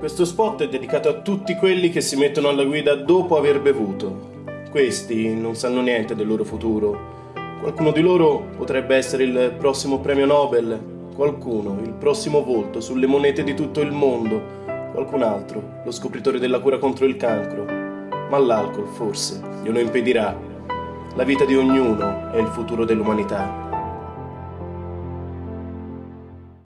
Questo spot è dedicato a tutti quelli che si mettono alla guida dopo aver bevuto. Questi non sanno niente del loro futuro. Qualcuno di loro potrebbe essere il prossimo premio Nobel, qualcuno il prossimo volto sulle monete di tutto il mondo, qualcun altro lo scopritore della cura contro il cancro. Ma l'alcol forse glielo impedirà. La vita di ognuno è il futuro dell'umanità.